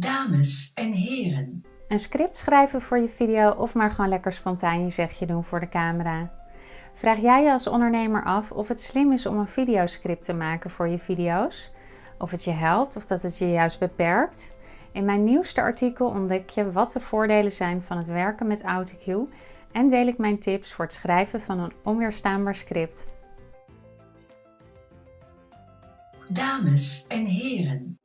Dames en heren. Een script schrijven voor je video of maar gewoon lekker spontaan je zegje doen voor de camera. Vraag jij je als ondernemer af of het slim is om een videoscript te maken voor je video's? Of het je helpt of dat het je juist beperkt? In mijn nieuwste artikel ontdek je wat de voordelen zijn van het werken met AutoCue en deel ik mijn tips voor het schrijven van een onweerstaanbaar script. Dames en heren.